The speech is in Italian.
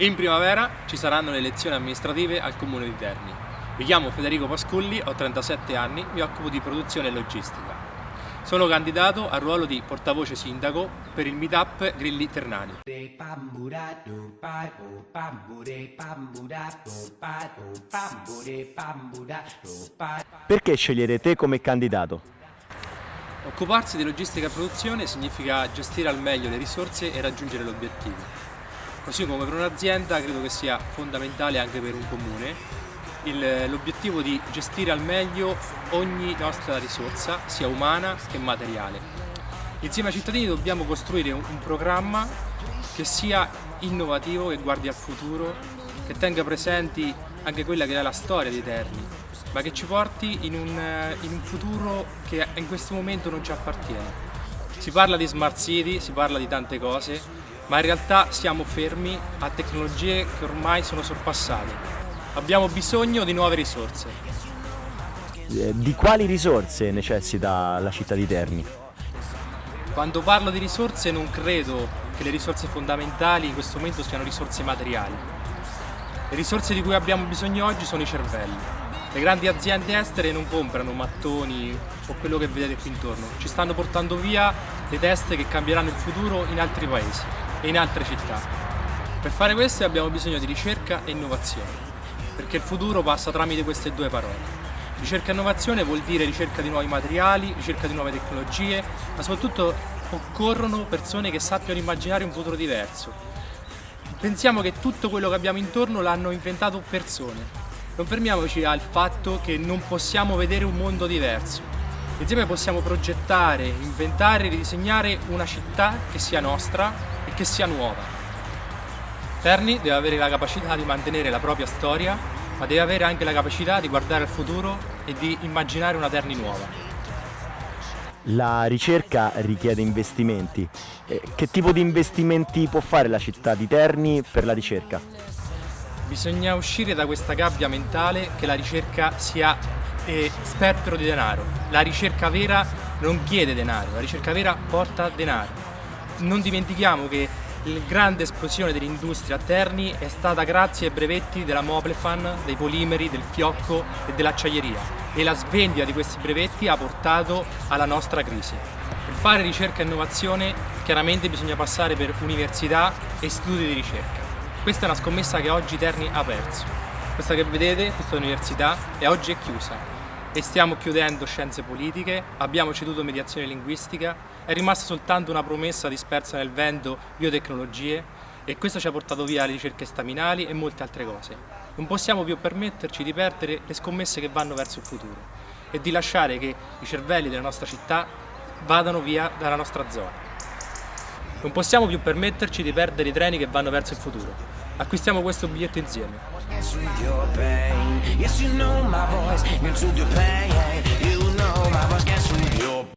In primavera ci saranno le elezioni amministrative al Comune di Terni. Mi chiamo Federico Pasculli, ho 37 anni, mi occupo di produzione e logistica. Sono candidato al ruolo di portavoce sindaco per il meetup Grilli Ternani. Perché scegliere te come candidato? Occuparsi di logistica e produzione significa gestire al meglio le risorse e raggiungere l'obiettivo. Così come per un'azienda credo che sia fondamentale anche per un comune l'obiettivo di gestire al meglio ogni nostra risorsa, sia umana che materiale. Insieme ai cittadini dobbiamo costruire un, programma che sia innovativo, che guardi al futuro, che tenga presenti anche quella che è la storia dei Terni, ma che ci porti in un, in un futuro che in questo momento non ci appartiene. Si parla di smart city, si parla di tante cose, ma in realtà siamo fermi a tecnologie che ormai sono sorpassate. Abbiamo bisogno di nuove risorse. Eh, di quali risorse necessita la città di Terni? Quando parlo di risorse non credo che le risorse fondamentali in questo momento siano risorse materiali. Le risorse di cui abbiamo bisogno oggi sono i cervelli. Le grandi aziende estere non comprano mattoni o quello che vedete qui intorno, ci stanno portando via le teste che cambieranno il futuro in altri paesi e in altre città. Per fare questo abbiamo bisogno di ricerca e innovazione, perché il futuro passa tramite queste due parole. Ricerca e innovazione vuol dire ricerca di nuovi materiali, ricerca di nuove tecnologie, ma soprattutto occorrono persone che sappiano immaginare un futuro diverso. Pensiamo che tutto quello che abbiamo intorno l'hanno inventato persone. Non fermiamoci al fatto che non possiamo vedere un mondo diverso. Insieme possiamo progettare, inventare ridisegnare una città che sia nostra che sia nuova. Terni deve avere la capacità di mantenere la propria storia, ma deve avere anche la capacità di guardare al futuro e di immaginare una Terni nuova. La ricerca richiede investimenti. Eh, che tipo di investimenti può fare la città di Terni per la ricerca? Bisogna uscire da questa gabbia mentale che la ricerca sia eh, spettro di denaro. La ricerca vera non chiede denaro, la ricerca vera porta denaro non dimentichiamo che la grande esplosione dell'industria a Terni è stata grazie ai brevetti della Moplefan, dei polimeri, del fiocco e dell'acciaieria e la svendita di questi brevetti ha portato alla nostra crisi. Per fare ricerca e innovazione chiaramente bisogna passare per università e istituti di ricerca. Questa è una scommessa che oggi Terni ha perso. Questa che vedete, questa università, è oggi è chiusa e stiamo chiudendo scienze politiche, abbiamo ceduto mediazione linguistica, è rimasta soltanto una promessa dispersa nel vento biotecnologie e questo ci ha portato via le ricerche staminali e molte altre cose. Non possiamo più permetterci di perdere le scommesse che vanno verso il futuro e di lasciare che i cervelli della nostra città vadano via dalla nostra zona. Non possiamo più permetterci di perdere i treni che vanno verso il futuro. Acquistiamo questo biglietto insieme.